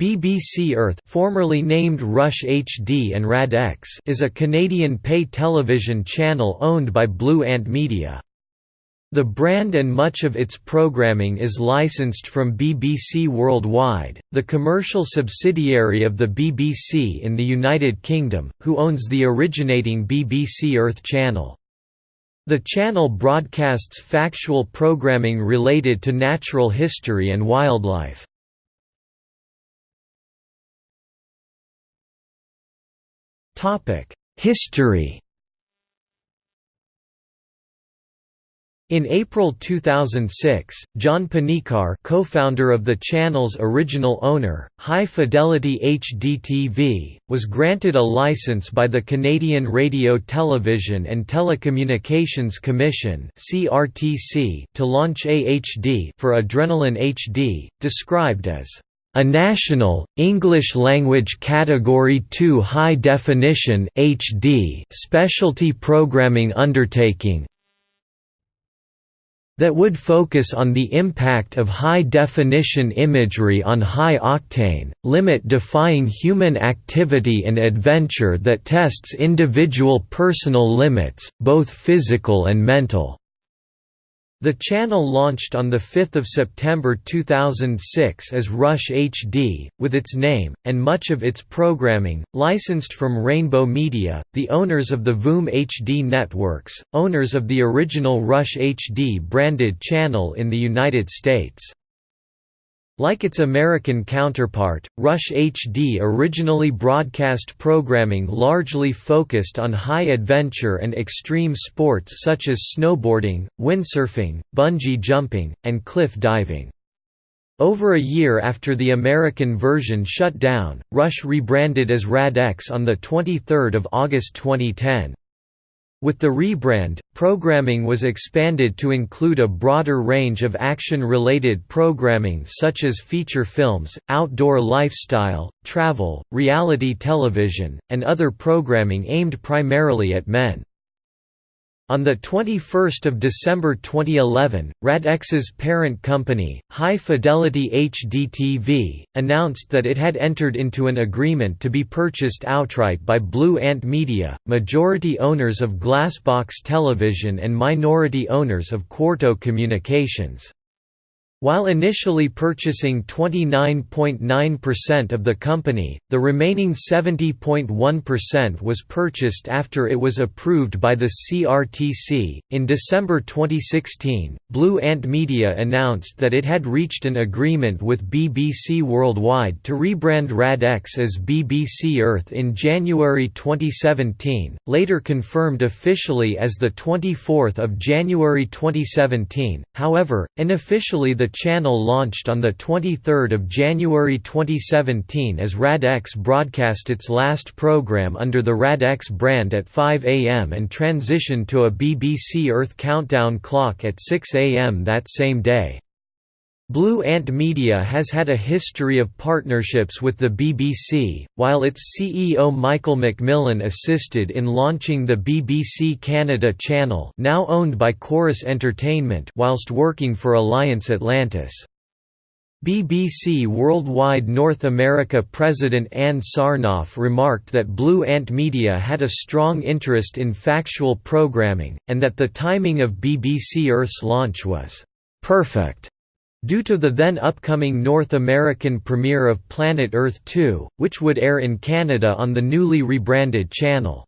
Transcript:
BBC Earth formerly named Rush HD and Rad X is a Canadian pay television channel owned by Blue Ant Media. The brand and much of its programming is licensed from BBC Worldwide, the commercial subsidiary of the BBC in the United Kingdom, who owns the originating BBC Earth channel. The channel broadcasts factual programming related to natural history and wildlife. History. In April 2006, John Panikar co-founder of the channel's original owner, High Fidelity HDTV, was granted a license by the Canadian Radio Television and Telecommunications Commission to launch AHD for Adrenaline HD, described as a national, English-language Category 2 high-definition HD specialty programming undertaking that would focus on the impact of high-definition imagery on high-octane, limit-defying human activity and adventure that tests individual personal limits, both physical and mental. The channel launched on 5 September 2006 as Rush HD, with its name, and much of its programming, licensed from Rainbow Media, the owners of the VOOM HD networks, owners of the original Rush HD branded channel in the United States. Like its American counterpart, Rush HD originally broadcast programming largely focused on high adventure and extreme sports such as snowboarding, windsurfing, bungee jumping, and cliff diving. Over a year after the American version shut down, Rush rebranded as RadX on 23 August 2010. With the rebrand, programming was expanded to include a broader range of action-related programming such as feature films, outdoor lifestyle, travel, reality television, and other programming aimed primarily at men. On 21 December 2011, RadX's parent company, High Fidelity HDTV, announced that it had entered into an agreement to be purchased outright by Blue Ant Media, majority owners of Glassbox Television and minority owners of Quarto Communications. While initially purchasing 29.9% of the company, the remaining 70.1% was purchased after it was approved by the CRTC. In December 2016, Blue Ant Media announced that it had reached an agreement with BBC Worldwide to rebrand RadX as BBC Earth in January 2017, later confirmed officially as the 24th of January 2017. However, unofficially the channel launched on 23 January 2017 as RadX broadcast its last program under the RadX brand at 5 am and transitioned to a BBC Earth countdown clock at 6 am that same day. Blue Ant Media has had a history of partnerships with the BBC, while its CEO Michael MacMillan assisted in launching the BBC Canada channel now owned by Corus Entertainment whilst working for Alliance Atlantis. BBC Worldwide North America President Ann Sarnoff remarked that Blue Ant Media had a strong interest in factual programming, and that the timing of BBC Earth's launch was «perfect» Due to the then upcoming North American premiere of Planet Earth 2, which would air in Canada on the newly rebranded channel.